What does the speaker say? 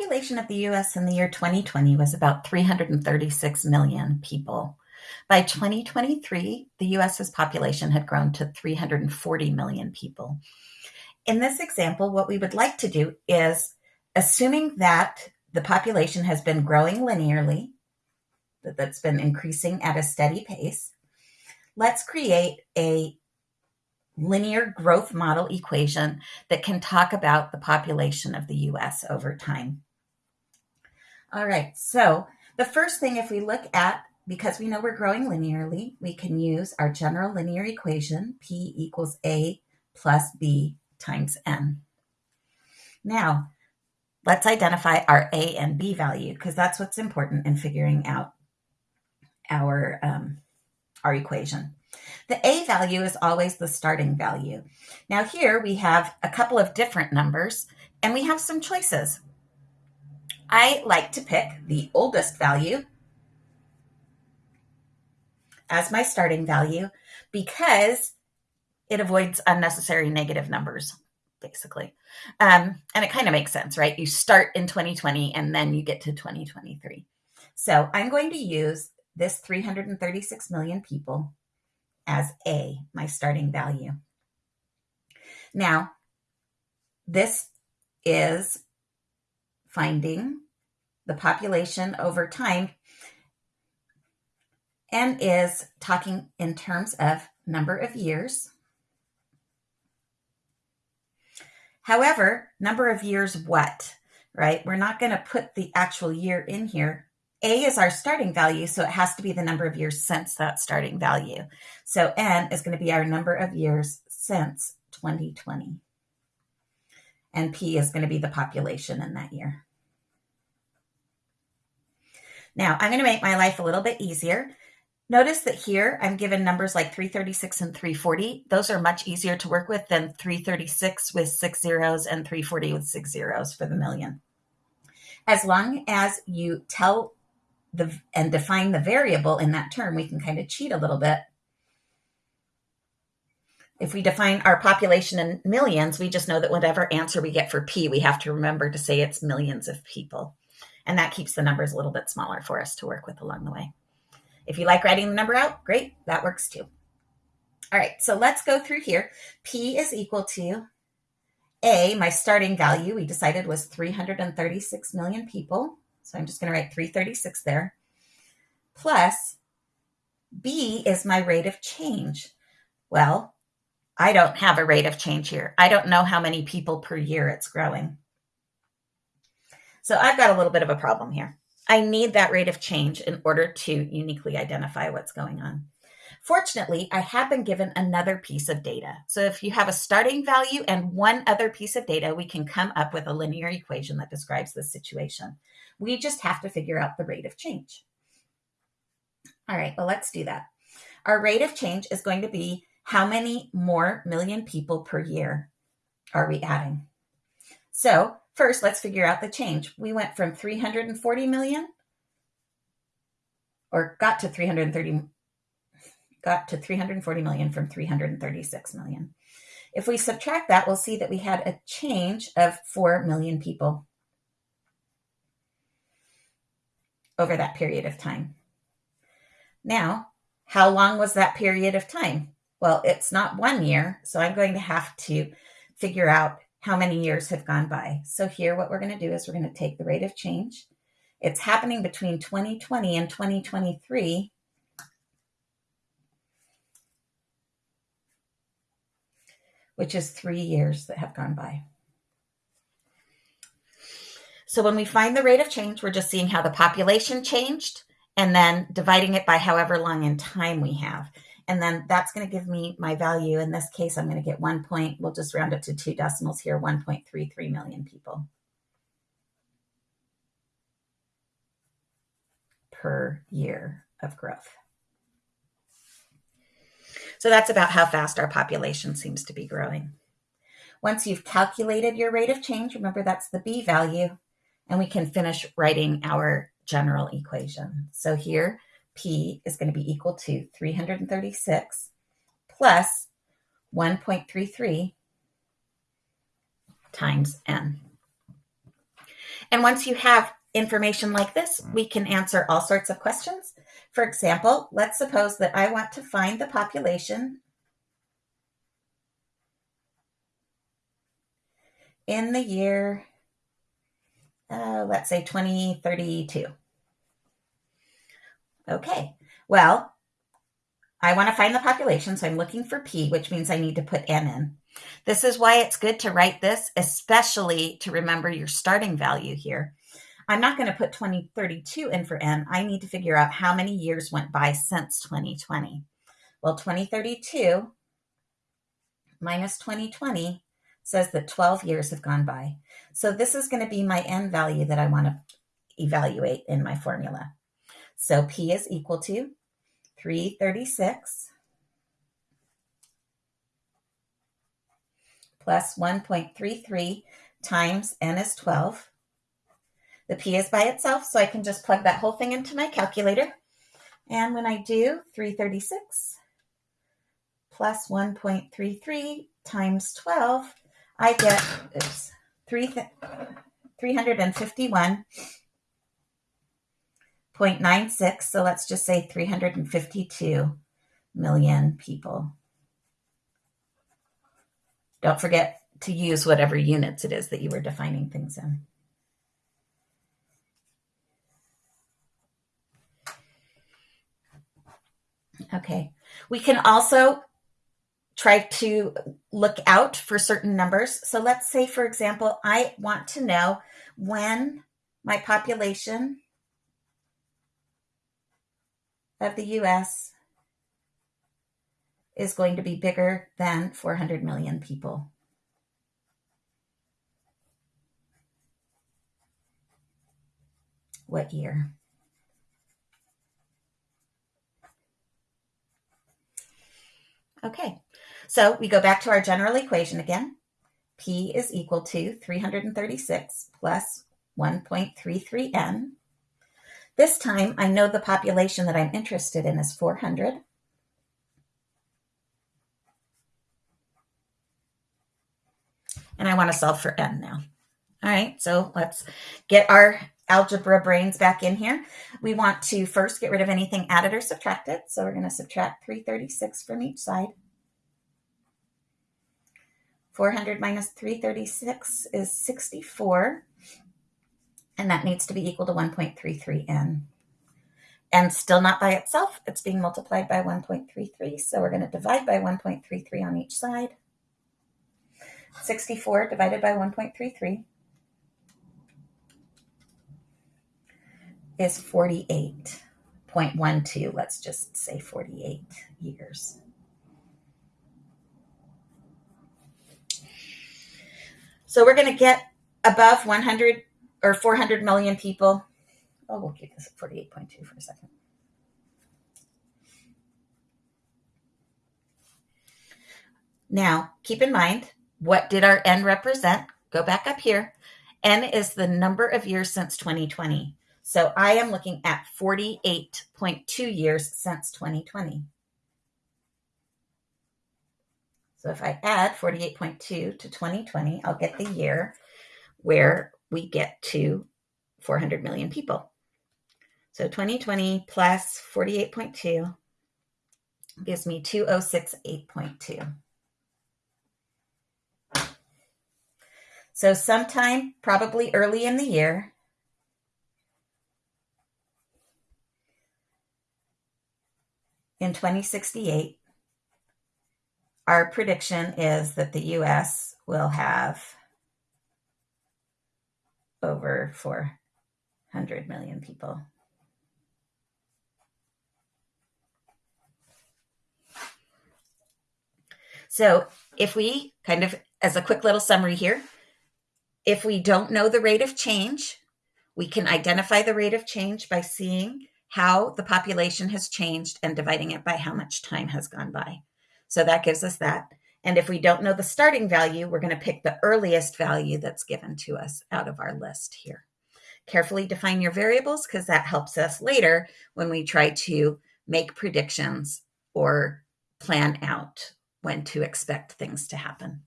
population of the US in the year 2020 was about 336 million people. By 2023, the US's population had grown to 340 million people. In this example, what we would like to do is, assuming that the population has been growing linearly, that that's been increasing at a steady pace, let's create a linear growth model equation that can talk about the population of the US over time. All right, so the first thing, if we look at, because we know we're growing linearly, we can use our general linear equation, P equals A plus B times N. Now, let's identify our A and B value, because that's what's important in figuring out our, um, our equation. The A value is always the starting value. Now here we have a couple of different numbers and we have some choices. I like to pick the oldest value as my starting value because it avoids unnecessary negative numbers, basically. Um, and it kind of makes sense, right? You start in 2020 and then you get to 2023. So I'm going to use this 336 million people as A, my starting value. Now, this is finding the population over time and is talking in terms of number of years. However, number of years what, right? We're not going to put the actual year in here a is our starting value, so it has to be the number of years since that starting value. So N is going to be our number of years since 2020. And P is going to be the population in that year. Now, I'm going to make my life a little bit easier. Notice that here I'm given numbers like 336 and 340. Those are much easier to work with than 336 with six zeros and 340 with six zeros for the million. As long as you tell the and define the variable in that term, we can kind of cheat a little bit. If we define our population in millions, we just know that whatever answer we get for P, we have to remember to say it's millions of people. And that keeps the numbers a little bit smaller for us to work with along the way. If you like writing the number out, great, that works too. All right, so let's go through here. P is equal to A, my starting value, we decided was 336 million people. So I'm just going to write 336 there. Plus, B is my rate of change. Well, I don't have a rate of change here. I don't know how many people per year it's growing. So I've got a little bit of a problem here. I need that rate of change in order to uniquely identify what's going on. Fortunately, I have been given another piece of data. So if you have a starting value and one other piece of data, we can come up with a linear equation that describes the situation. We just have to figure out the rate of change. All right, well, let's do that. Our rate of change is going to be how many more million people per year are we adding? So first, let's figure out the change. We went from 340 million or got to 330 got to 340 million from 336 million. If we subtract that, we'll see that we had a change of 4 million people. over that period of time. Now, how long was that period of time? Well, it's not one year, so I'm going to have to figure out how many years have gone by. So here, what we're going to do is we're going to take the rate of change. It's happening between 2020 and 2023. which is three years that have gone by. So when we find the rate of change, we're just seeing how the population changed and then dividing it by however long in time we have. And then that's going to give me my value. In this case, I'm going to get one point. We'll just round it to two decimals here, 1.33 million people per year of growth. So that's about how fast our population seems to be growing. Once you've calculated your rate of change, remember that's the B value, and we can finish writing our general equation. So here, P is going to be equal to 336 plus 1.33 times N. And once you have information like this, we can answer all sorts of questions. For example, let's suppose that I want to find the population in the year, uh, let's say 2032. Okay, well, I want to find the population, so I'm looking for P, which means I need to put N in. This is why it's good to write this, especially to remember your starting value here. I'm not going to put 2032 in for N. I need to figure out how many years went by since 2020. Well, 2032 minus 2020 says that 12 years have gone by. So this is going to be my N value that I want to evaluate in my formula. So P is equal to 336 plus 1.33 times n is 12. The p is by itself, so I can just plug that whole thing into my calculator. And when I do 336 plus 1.33 times 12, I get oops, 3, 351 0.96, so let's just say 352 million people. Don't forget to use whatever units it is that you were defining things in. Okay, we can also try to look out for certain numbers. So let's say, for example, I want to know when my population of the US is going to be bigger than 400 million people. What year? Okay, so we go back to our general equation again. P is equal to 336 plus 1.33n this time I know the population that I'm interested in is 400. And I want to solve for n now. All right, so let's get our algebra brains back in here. We want to first get rid of anything added or subtracted. So we're going to subtract 336 from each side. 400 minus 336 is 64 and that needs to be equal to 1.33n. And still not by itself, it's being multiplied by 1.33, so we're going to divide by 1.33 on each side. 64 divided by 1.33 is 48.12. Let's just say 48 years. So we're going to get above 100 or 400 million people. Oh, we'll keep this at 48.2 for a second. Now, keep in mind, what did our N represent? Go back up here. N is the number of years since 2020. So I am looking at 48.2 years since 2020. So if I add 48.2 to 2020, I'll get the year where we get to 400 million people. So 2020 plus 48.2 gives me 2068.2. So sometime probably early in the year, in 2068, our prediction is that the US will have over 400 million people. So if we kind of, as a quick little summary here, if we don't know the rate of change, we can identify the rate of change by seeing how the population has changed and dividing it by how much time has gone by. So that gives us that. And if we don't know the starting value, we're going to pick the earliest value that's given to us out of our list here. Carefully define your variables because that helps us later when we try to make predictions or plan out when to expect things to happen.